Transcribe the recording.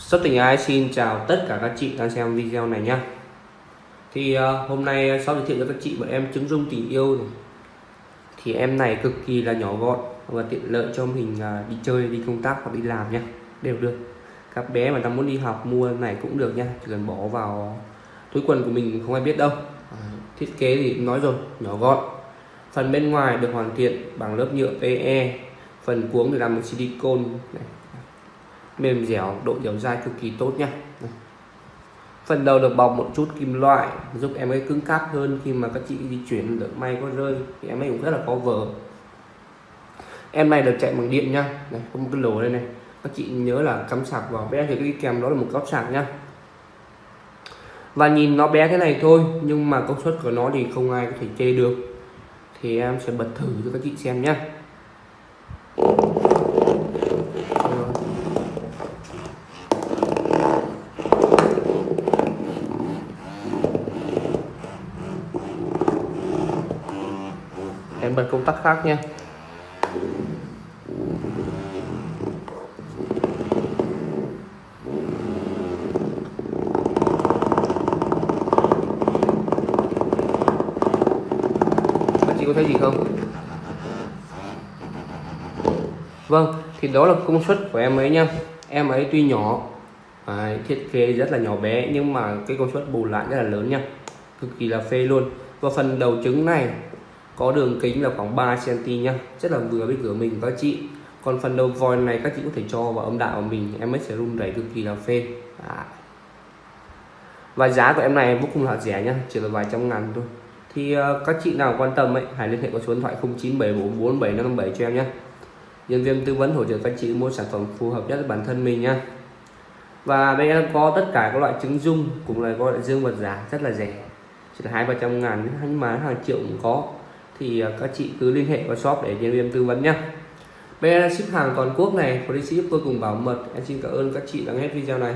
Sắp tình ái xin chào tất cả các chị đang xem video này nhé. Thì uh, hôm nay ờ, sau giới thiệu cho các chị bọn em trứng dung tình yêu này. Thì em này cực kỳ là nhỏ gọn và tiện lợi cho mình uh, đi chơi, đi công tác hoặc đi làm nhé Đều được. Các bé mà đang muốn đi học mua này cũng được nha Chỉ cần bỏ vào túi quần của mình không ai biết đâu. À, Thiết kế thì nói rồi, nhỏ gọn. Phần bên ngoài được hoàn thiện bằng lớp nhựa PE Phần cuống thì làm bằng silicone này mềm dẻo, độ dẻo dai cực kỳ tốt nha. Phần đầu được bọc một chút kim loại, giúp em ấy cứng cáp hơn khi mà các chị di chuyển được may có rơi, thì em ấy cũng rất là có vở em này được chạy bằng điện nha. Này, có một cái lỗ đây này. Các chị nhớ là cắm sạc vào bé thì cái kèm đó là một góc sạc nhá và nhìn nó bé thế này thôi, nhưng mà công suất của nó thì không ai có thể chê được. Thì em sẽ bật thử cho các chị xem nhé em bật công tắc khác nha. Anh chị có thấy gì không? Vâng thì đó là công suất của em ấy nha. Em ấy tuy nhỏ à, thiết kế rất là nhỏ bé nhưng mà cái công suất bù lại rất là lớn nha. Cực kỳ là phê luôn. Và phần đầu trứng này có đường kính là khoảng 3 cm nhá. Rất là vừa với cửa mình các chị. Còn phần đầu voi này các chị có thể cho vào âm đạo của mình em sẽ rung đẩy cực kỳ là phê à. Dạ. và giá của em này vô cùng là rẻ nhá chỉ là vài trăm ngàn thôi. Thì uh, các chị nào quan tâm ấy hãy liên hệ qua số điện thoại 09744757 cho em nhé nhân viên tư vấn hỗ trợ các chị mua sản phẩm phù hợp nhất với bản thân mình nhá. Và đây em có tất cả các loại trứng dung cũng là có loại dương vật giả rất là rẻ. Chỉ là hai ba trăm ngàn nhưng mà hàng triệu cũng có thì à, các chị cứ liên hệ qua shop để nhân viên tư vấn nhé bên ship hàng toàn quốc này, policy ship vô cùng bảo mật. Em xin cảm ơn các chị đã nghe video này.